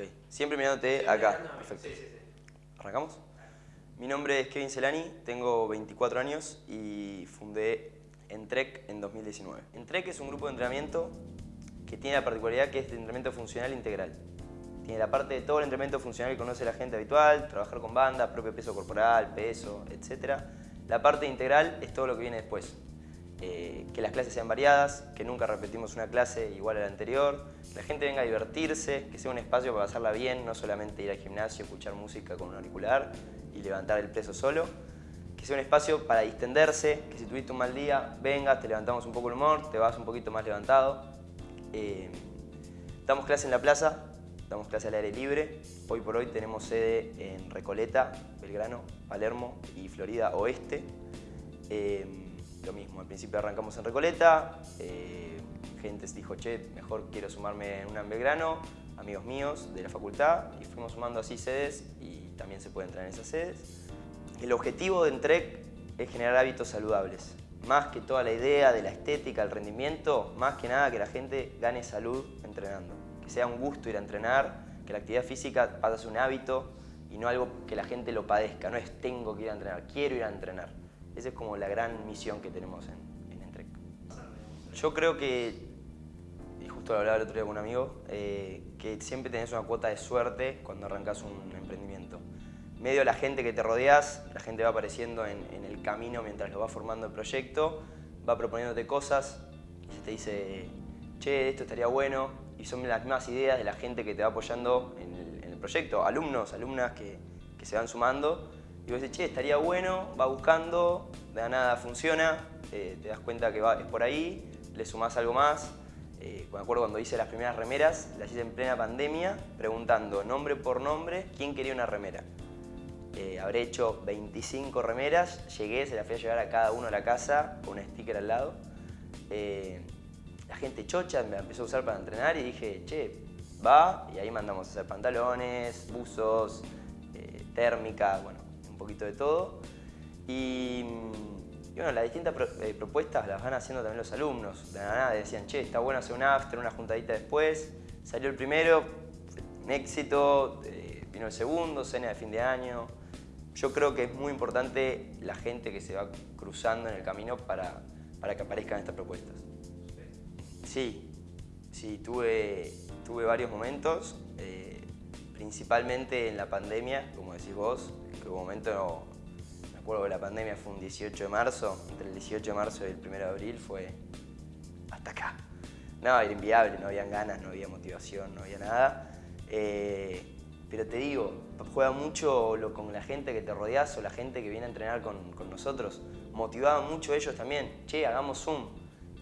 Ok, siempre mirándote acá. Perfecto. ¿Arrancamos? Mi nombre es Kevin Celani, tengo 24 años y fundé Entrec en 2019. Entrec es un grupo de entrenamiento que tiene la particularidad que es de entrenamiento funcional integral. Tiene la parte de todo el entrenamiento funcional que conoce la gente habitual, trabajar con banda, propio peso corporal, peso, etc. La parte integral es todo lo que viene después. Eh, que las clases sean variadas, que nunca repetimos una clase igual a la anterior, que la gente venga a divertirse, que sea un espacio para pasarla bien, no solamente ir al gimnasio, escuchar música con un auricular y levantar el peso solo, que sea un espacio para distenderse, que si tuviste un mal día, vengas, te levantamos un poco el humor, te vas un poquito más levantado. Eh, damos clase en la plaza, damos clase al aire libre. Hoy por hoy tenemos sede en Recoleta, Belgrano, Palermo y Florida Oeste. Eh, lo mismo, al principio arrancamos en Recoleta, eh, gente dijo, che, mejor quiero sumarme en una en Belgrano, amigos míos de la facultad, y fuimos sumando así sedes y también se puede entrar en esas sedes. El objetivo de Entrec es generar hábitos saludables. Más que toda la idea de la estética, el rendimiento, más que nada que la gente gane salud entrenando. Que sea un gusto ir a entrenar, que la actividad física pase a ser un hábito y no algo que la gente lo padezca. No es tengo que ir a entrenar, quiero ir a entrenar. Esa es como la gran misión que tenemos en, en Entrec. Yo creo que, y justo lo hablaba el otro día con un amigo, eh, que siempre tenés una cuota de suerte cuando arrancas un emprendimiento. Medio la gente que te rodeas, la gente va apareciendo en, el camino mientras lo va formando el proyecto, va proponiéndote cosas y se te dice, che, esto estaría bueno, y son las mismas ideas de la gente que te va apoyando en el, proyecto, alumnos, alumnas que se van sumando, y vos decís, che, estaría bueno, va buscando, de nada funciona, eh, te das cuenta que es por ahí, le sumás algo más. Eh, me acuerdo cuando hice las primeras remeras, las hice en plena pandemia, preguntando nombre por nombre quién quería una remera. Eh, habré hecho 25 remeras, llegué, se las fui a llevar a cada uno a la casa con un sticker al lado. la gente chocha me empezó a usar para entrenar y dije, che, va, y ahí mandamos a hacer pantalones, buzos, térmica, bueno, poquito de todo. Y, bueno, las distintas eh, propuestas las van haciendo también los alumnos. De nada decían, che, está bueno hacer un after, una juntadita después. Salió el primero, un éxito, eh, vino el segundo, cena de fin de año. Yo creo que es muy importante la gente que se va cruzando en el camino para, para que aparezcan estas propuestas. Sí, sí, tuve, tuve varios momentos, eh, principalmente en la pandemia, como decís vos, que un momento, me acuerdo que la pandemia fue un 18 de marzo, entre el 18 de marzo y el 1 de abril fue hasta acá. No, era inviable, no habían ganas, no había motivación, no había nada. Eh, pero te digo, juega mucho lo, con la gente que te rodeas o la gente que viene a entrenar con, con nosotros. Motivaban mucho ellos también. Che, hagamos Zoom.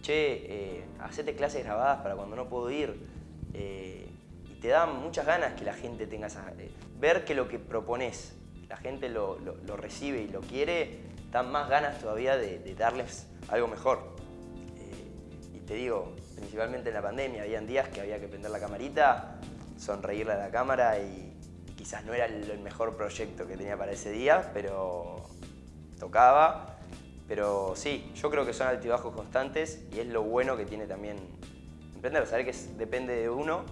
Che, eh, clases grabadas para cuando no puedo ir. Eh, te dan muchas ganas que la gente tenga esa... Eh, ver que lo que propones la gente lo, recibe y lo quiere, dan más ganas todavía de, darles algo mejor. Eh, y te digo, principalmente en la pandemia, habían días que había que prender la camarita, sonreírle a la cámara y, quizás no era el, mejor proyecto que tenía para ese día, pero tocaba. Pero sí, yo creo que son altibajos constantes y es lo bueno que tiene también emprender, saber que depende de uno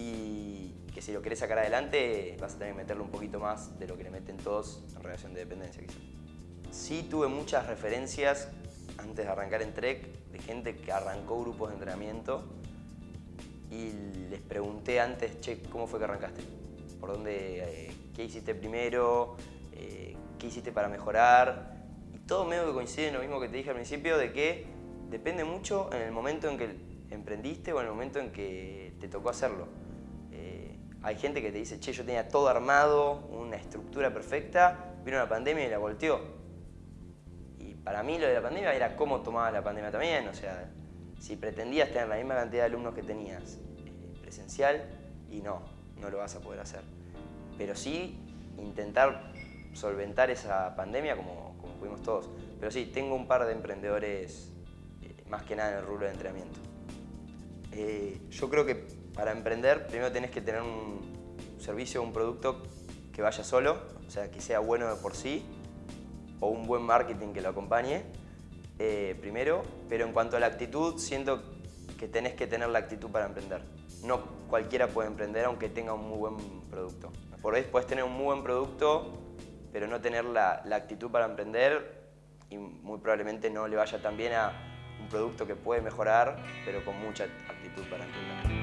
y, que si lo querés sacar adelante vas a tener que meterle un poquito más de lo que le meten todos en relación de dependencia quizás. Sí tuve muchas referencias antes de arrancar en Trek de gente que arrancó grupos de entrenamiento y les pregunté antes, che, ¿cómo fue que arrancaste? ¿Por dónde, eh, qué hiciste primero? Eh, ¿Qué hiciste para mejorar? Y todo medio que coincide en lo mismo que te dije al principio de que depende mucho en el momento en que emprendiste o en el momento en que te tocó hacerlo. Hay gente que te dice, che, yo tenía todo armado, una estructura perfecta, vino la pandemia y la volteó. Y para mí lo de la pandemia era cómo tomabas la pandemia también, o sea, si pretendías tener la misma cantidad de alumnos que tenías eh, presencial, y no, no lo vas a poder hacer. Pero sí intentar solventar esa pandemia como, como pudimos todos. Pero sí, tengo un par de emprendedores, eh, más que nada en el rubro de entrenamiento. Eh, yo creo que para emprender primero tenés que tener un servicio o un producto que vaya solo, o sea, que sea bueno de por sí, o un buen marketing que lo acompañe, eh, primero. Pero en cuanto a la actitud, siento que tenés que tener la actitud para emprender. No cualquiera puede emprender aunque tenga un muy buen producto. Por ahí puedes tener un muy buen producto, pero no tener la, la actitud para emprender y muy probablemente no le vaya tan bien a un producto que puede mejorar, pero con mucha actitud para emprender.